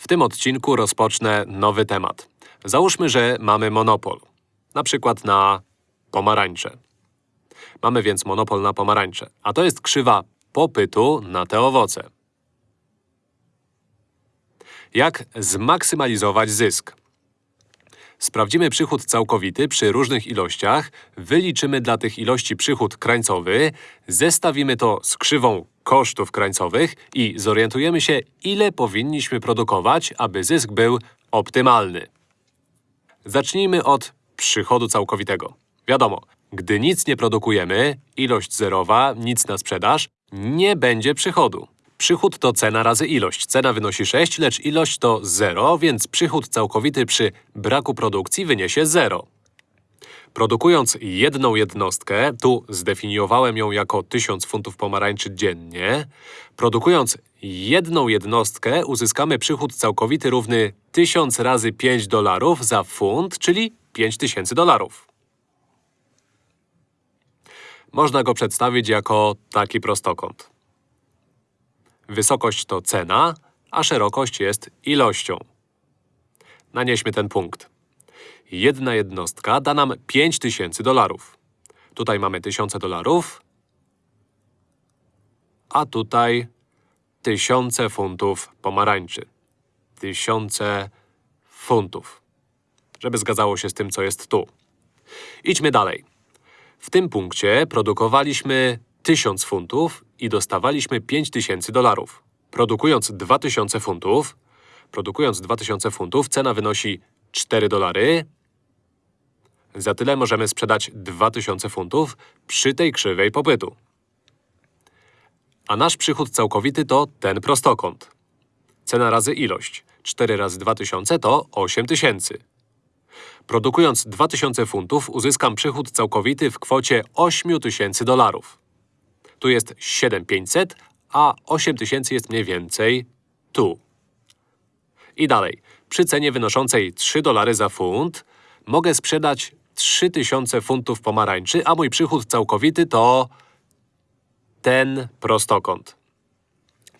W tym odcinku rozpocznę nowy temat. Załóżmy, że mamy monopol. Na przykład na pomarańcze. Mamy więc monopol na pomarańcze, a to jest krzywa popytu na te owoce. Jak zmaksymalizować zysk? Sprawdzimy przychód całkowity przy różnych ilościach, wyliczymy dla tych ilości przychód krańcowy, zestawimy to z krzywą kosztów krańcowych i zorientujemy się, ile powinniśmy produkować, aby zysk był optymalny. Zacznijmy od przychodu całkowitego. Wiadomo, gdy nic nie produkujemy, ilość zerowa, nic na sprzedaż, nie będzie przychodu. Przychód to cena razy ilość. Cena wynosi 6, lecz ilość to 0, więc przychód całkowity przy braku produkcji wyniesie 0. Produkując jedną jednostkę, tu zdefiniowałem ją jako 1000 funtów pomarańczy dziennie, produkując jedną jednostkę uzyskamy przychód całkowity równy 1000 razy 5 dolarów za funt, czyli 5000 dolarów. Można go przedstawić jako taki prostokąt. Wysokość to cena, a szerokość jest ilością. Nanieśmy ten punkt. Jedna jednostka da nam 5000 dolarów. Tutaj mamy tysiące dolarów, a tutaj tysiące funtów pomarańczy. Tysiące funtów. Żeby zgadzało się z tym, co jest tu. Idźmy dalej. W tym punkcie produkowaliśmy 1000 funtów i dostawaliśmy 5000 dolarów. Produkując 2000 funtów, produkując 2000 funtów, cena wynosi 4 dolary. Za tyle możemy sprzedać 2000 funtów przy tej krzywej popytu. A nasz przychód całkowity to ten prostokąt. Cena razy ilość. 4 razy 2000 to 8000. Produkując 2000 funtów, uzyskam przychód całkowity w kwocie 8000 dolarów. Tu jest 7500, a 8000 jest mniej więcej tu. I dalej. Przy cenie wynoszącej 3 dolary za funt mogę sprzedać 3000 funtów pomarańczy, a mój przychód całkowity to ten prostokąt.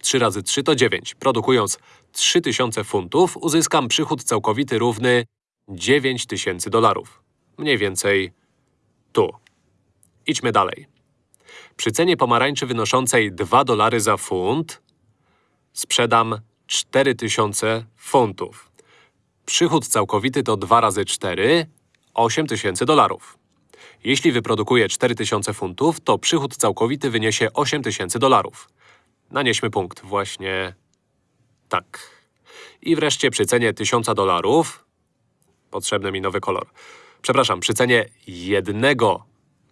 3 razy 3 to 9. Produkując 3000 funtów uzyskam przychód całkowity równy 9000 dolarów. Mniej więcej tu. Idźmy dalej. Przy cenie pomarańczy wynoszącej 2 dolary za funt sprzedam 4000 funtów. Przychód całkowity to 2 razy 4, 8000 dolarów. Jeśli wyprodukuję 4000 funtów, to przychód całkowity wyniesie 8000 dolarów. Nanieśmy punkt właśnie tak. I wreszcie przy cenie 1000 dolarów Potrzebny mi nowy kolor. Przepraszam, przy cenie jednego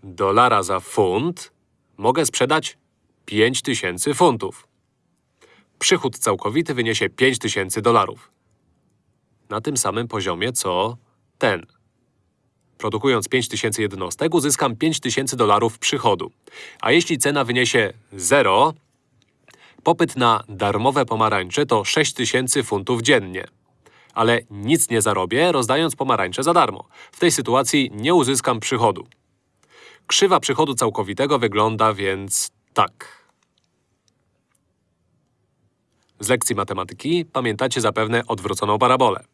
dolara za funt mogę sprzedać 5000 funtów. Przychód całkowity wyniesie 5000 dolarów. Na tym samym poziomie, co ten. Produkując 5000 jednostek, uzyskam 5000 dolarów przychodu. A jeśli cena wyniesie 0, popyt na darmowe pomarańcze to 6000 funtów dziennie. Ale nic nie zarobię, rozdając pomarańcze za darmo. W tej sytuacji nie uzyskam przychodu. Krzywa przychodu całkowitego wygląda więc tak. Z lekcji matematyki pamiętacie zapewne odwróconą parabolę.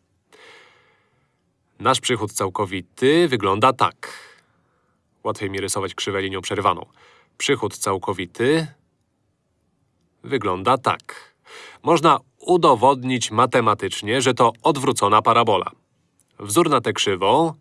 Nasz przychód całkowity wygląda tak. Łatwiej mi rysować krzywę linią przerywaną. Przychód całkowity wygląda tak. Można udowodnić matematycznie, że to odwrócona parabola. Wzór na tę krzywą,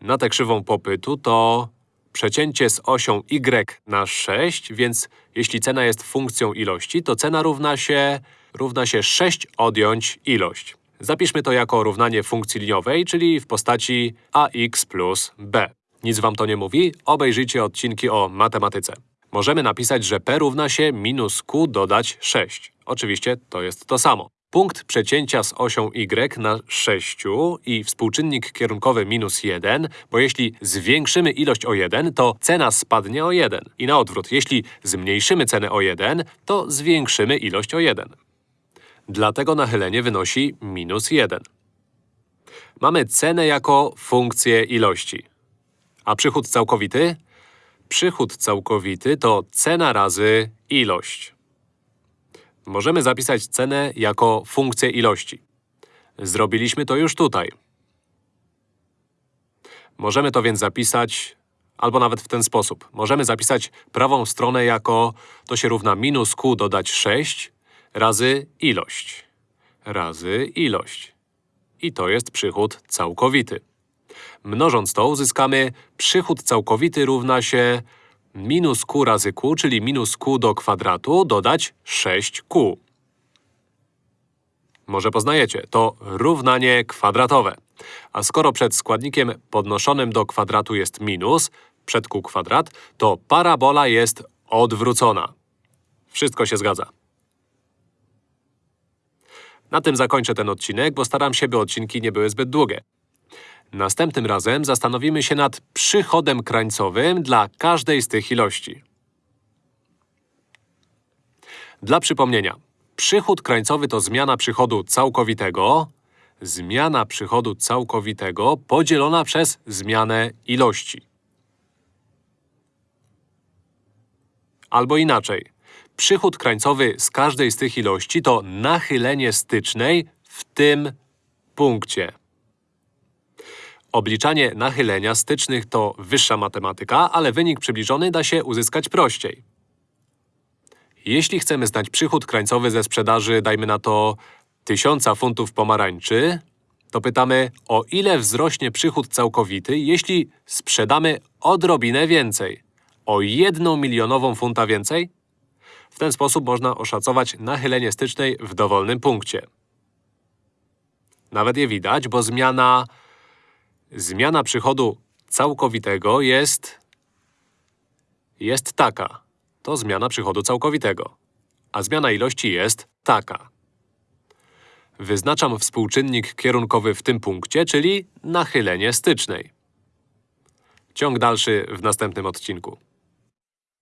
na tę krzywą popytu to przecięcie z osią y na 6, więc jeśli cena jest funkcją ilości, to cena równa się, równa się 6 odjąć ilość. Zapiszmy to jako równanie funkcji liniowej, czyli w postaci ax plus b. Nic wam to nie mówi? Obejrzyjcie odcinki o matematyce. Możemy napisać, że p równa się minus q dodać 6. Oczywiście to jest to samo. Punkt przecięcia z osią y na 6 i współczynnik kierunkowy minus 1, bo jeśli zwiększymy ilość o 1, to cena spadnie o 1. I na odwrót, jeśli zmniejszymy cenę o 1, to zwiększymy ilość o 1. Dlatego nachylenie wynosi minus 1. Mamy cenę jako funkcję ilości. A przychód całkowity? Przychód całkowity to cena razy ilość. Możemy zapisać cenę jako funkcję ilości. Zrobiliśmy to już tutaj. Możemy to więc zapisać, albo nawet w ten sposób. Możemy zapisać prawą stronę jako to się równa minus q dodać 6 razy ilość. Razy ilość. I to jest przychód całkowity. Mnożąc to uzyskamy przychód całkowity równa się minus q razy q, czyli minus q do kwadratu dodać 6q. Może poznajecie, to równanie kwadratowe. A skoro przed składnikiem podnoszonym do kwadratu jest minus, przed q kwadrat, to parabola jest odwrócona. Wszystko się zgadza. Na tym zakończę ten odcinek, bo staram się, by odcinki nie były zbyt długie. Następnym razem zastanowimy się nad przychodem krańcowym dla każdej z tych ilości. Dla przypomnienia, przychód krańcowy to zmiana przychodu całkowitego, zmiana przychodu całkowitego podzielona przez zmianę ilości. Albo inaczej, przychód krańcowy z każdej z tych ilości to nachylenie stycznej w tym punkcie. Obliczanie nachylenia stycznych to wyższa matematyka, ale wynik przybliżony da się uzyskać prościej. Jeśli chcemy znać przychód krańcowy ze sprzedaży, dajmy na to 1000 funtów pomarańczy, to pytamy, o ile wzrośnie przychód całkowity, jeśli sprzedamy odrobinę więcej? O jedną milionową funta więcej? W ten sposób można oszacować nachylenie stycznej w dowolnym punkcie. Nawet je widać, bo zmiana… Zmiana przychodu całkowitego jest… jest taka. To zmiana przychodu całkowitego. A zmiana ilości jest taka. Wyznaczam współczynnik kierunkowy w tym punkcie, czyli nachylenie stycznej. Ciąg dalszy w następnym odcinku.